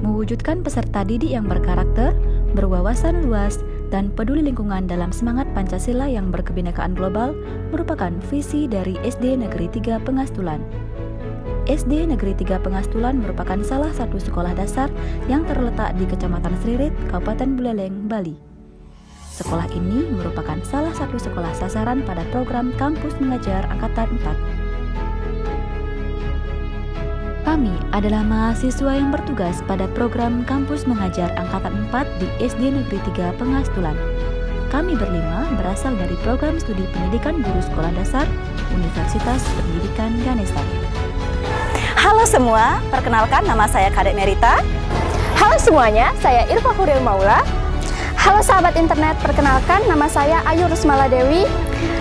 mewujudkan peserta didik yang berkarakter, berwawasan luas, dan peduli lingkungan dalam semangat Pancasila yang berkebinekaan global merupakan visi dari SD Negeri 3 Pengastulan. SD Negeri 3 Pengastulan merupakan salah satu sekolah dasar yang terletak di Kecamatan Sririt, Kabupaten Buleleng, Bali. Sekolah ini merupakan salah satu sekolah sasaran pada program Kampus Mengajar Angkatan 4 kami adalah mahasiswa yang bertugas pada program Kampus Mengajar Angkatan 4 di SD Negeri 3 Pengastulan. Kami berlima berasal dari program studi pendidikan guru sekolah dasar Universitas Pendidikan Ganesha. Halo semua, perkenalkan nama saya Kadek Merita. Halo semuanya, saya Irfa Huril Maula. Halo sahabat internet, perkenalkan nama saya Ayu Rusmala Dewi.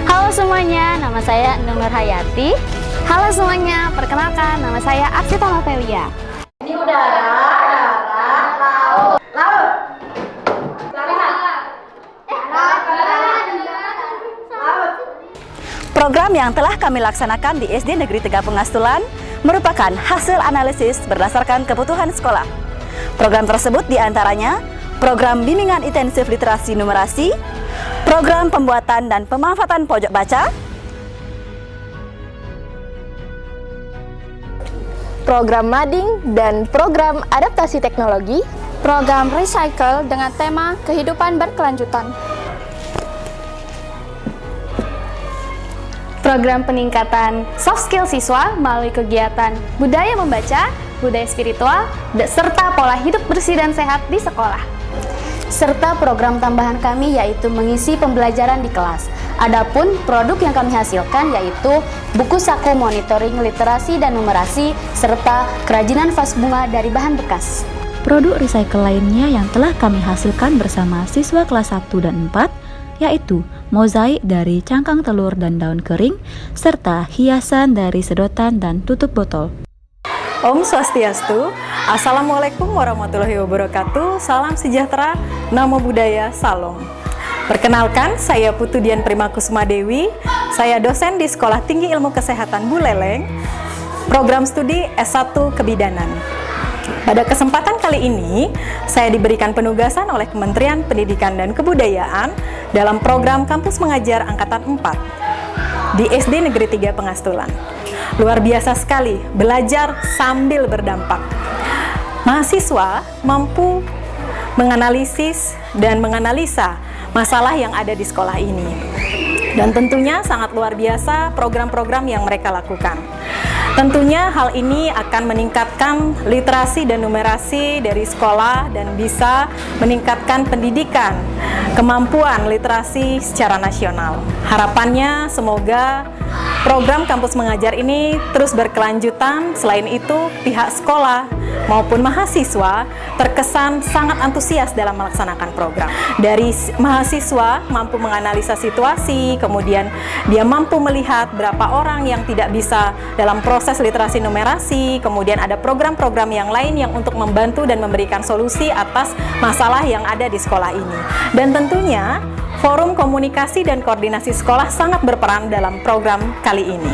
Halo semuanya, nama saya Nur Hayati. Halo semuanya, perkenalkan nama saya Aksita Novelia. Ini udara, darat, laut. Laut. Program yang telah kami laksanakan di SD Negeri Tiga Pengastulan merupakan hasil analisis berdasarkan kebutuhan sekolah. Program tersebut di antaranya program bimbingan intensif literasi numerasi, program pembuatan dan pemanfaatan pojok baca, program mading dan program adaptasi teknologi, program recycle dengan tema kehidupan berkelanjutan, program peningkatan soft skill siswa melalui kegiatan budaya membaca, budaya spiritual, serta pola hidup bersih dan sehat di sekolah serta program tambahan kami yaitu mengisi pembelajaran di kelas. Adapun produk yang kami hasilkan yaitu buku saku monitoring literasi dan numerasi serta kerajinan vas bunga dari bahan bekas. Produk recycle lainnya yang telah kami hasilkan bersama siswa kelas 1 dan 4 yaitu mozaik dari cangkang telur dan daun kering serta hiasan dari sedotan dan tutup botol. Om Swastiastu, Assalamualaikum warahmatullahi wabarakatuh, salam sejahtera, namo buddhaya, salam. Perkenalkan, saya Putu Dian Primakusuma Dewi, saya dosen di Sekolah Tinggi Ilmu Kesehatan Buleleng, program studi S1 Kebidanan. Pada kesempatan kali ini, saya diberikan penugasan oleh Kementerian Pendidikan dan Kebudayaan dalam program Kampus Mengajar Angkatan 4 di SD Negeri 3 Pengastulan. Luar biasa sekali, belajar sambil berdampak. Mahasiswa mampu menganalisis dan menganalisa masalah yang ada di sekolah ini. Dan tentunya sangat luar biasa program-program yang mereka lakukan. Tentunya hal ini akan meningkatkan literasi dan numerasi dari sekolah dan bisa meningkatkan pendidikan, kemampuan literasi secara nasional. Harapannya semoga Program kampus mengajar ini terus berkelanjutan. Selain itu, pihak sekolah maupun mahasiswa terkesan sangat antusias dalam melaksanakan program. Dari mahasiswa mampu menganalisa situasi, kemudian dia mampu melihat berapa orang yang tidak bisa dalam proses literasi numerasi, kemudian ada program-program yang lain yang untuk membantu dan memberikan solusi atas masalah yang ada di sekolah ini. Dan tentunya Forum Komunikasi dan Koordinasi Sekolah sangat berperan dalam program kali ini.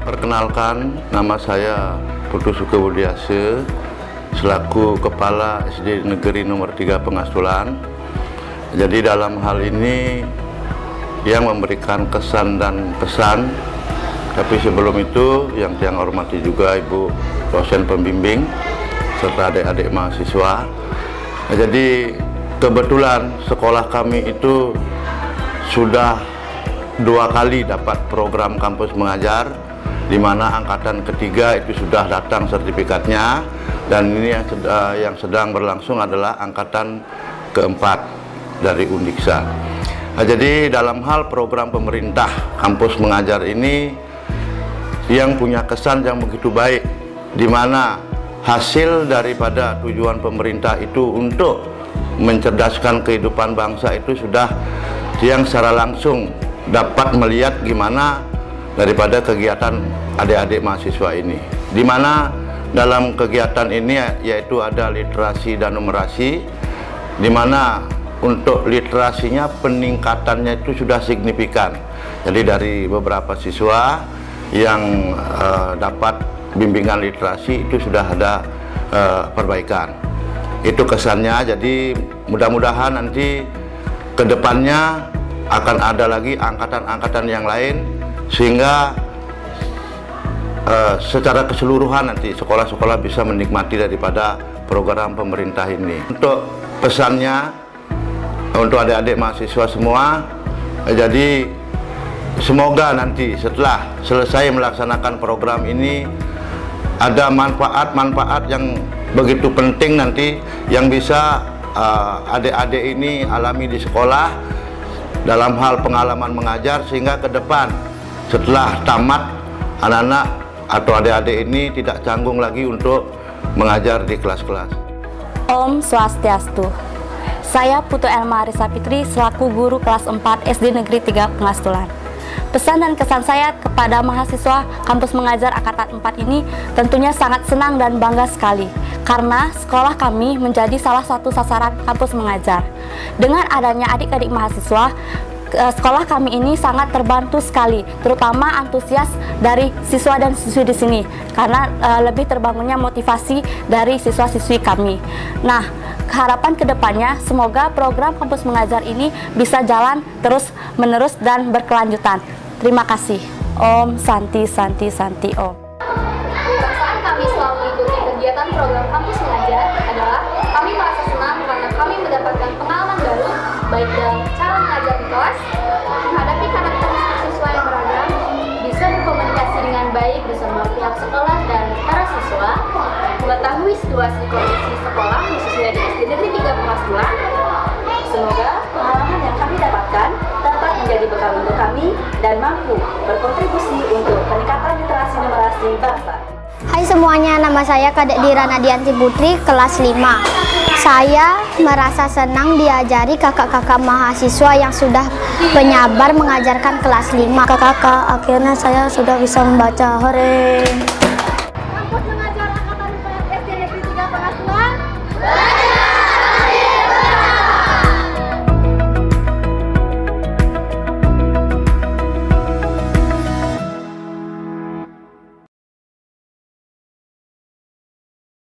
Perkenalkan, nama saya Putu Sukebudiase, selaku Kepala SD Negeri Nomor 3 Pengastulan. Jadi dalam hal ini yang memberikan kesan dan pesan, tapi sebelum itu yang saya hormati juga Ibu dosen pembimbing serta adik-adik mahasiswa. Jadi kebetulan sekolah kami itu sudah dua kali dapat program kampus mengajar di mana angkatan ketiga itu sudah datang sertifikatnya dan ini yang sedang, yang sedang berlangsung adalah angkatan keempat dari Undiksa. Nah, jadi dalam hal program pemerintah kampus mengajar ini yang punya kesan yang begitu baik di mana hasil daripada tujuan pemerintah itu untuk mencerdaskan kehidupan bangsa itu sudah yang secara langsung dapat melihat gimana daripada kegiatan adik-adik mahasiswa ini. Di mana dalam kegiatan ini yaitu ada literasi dan numerasi di mana untuk literasinya peningkatannya itu sudah signifikan. Jadi dari beberapa siswa yang uh, dapat bimbingan literasi itu sudah ada uh, perbaikan itu kesannya jadi mudah-mudahan nanti ke depannya akan ada lagi angkatan-angkatan yang lain sehingga uh, secara keseluruhan nanti sekolah-sekolah bisa menikmati daripada program pemerintah ini. Untuk pesannya untuk adik-adik mahasiswa semua jadi semoga nanti setelah selesai melaksanakan program ini ada manfaat-manfaat yang begitu penting nanti yang bisa uh, adik-adik uh, ini alami di sekolah dalam hal pengalaman mengajar sehingga ke depan setelah tamat anak-anak atau adik-adik ini tidak canggung lagi untuk mengajar di kelas-kelas. Om Swastiastu. Saya Putu Elma Arisa Fitri selaku guru kelas 4 SD Negeri 3 Pengastulan. Pesan dan kesan saya kepada mahasiswa kampus mengajar Angkatan 4 ini tentunya sangat senang dan bangga sekali karena sekolah kami menjadi salah satu sasaran kampus mengajar. Dengan adanya adik-adik mahasiswa, sekolah kami ini sangat terbantu sekali, terutama antusias dari siswa dan siswi di sini, karena uh, lebih terbangunnya motivasi dari siswa-siswi kami. Nah, harapan ke depannya semoga program kampus mengajar ini bisa jalan terus menerus dan berkelanjutan. Terima kasih. Om Santi Santi Santi Om. Baik dalam cara mengajar di kelas, menghadapi karakteristik siswa yang beragam, bisa berkomunikasi dengan baik bersama pihak sekolah dan para siswa, mengetahui situasi kondisi sekolah khususnya di SD Negeri 3 Pengasuhan. Semoga pengalaman yang kami dapatkan dapat menjadi bekal untuk kami dan mampu berkontribusi untuk peningkatan literasi numerasi bangsa. Hai semuanya, nama saya Kadek Dira Nadianti Putri, kelas 5. Saya merasa senang diajari kakak-kakak mahasiswa yang sudah penyabar mengajarkan kelas 5. Kakak-kakak, akhirnya saya sudah bisa membaca. Hore!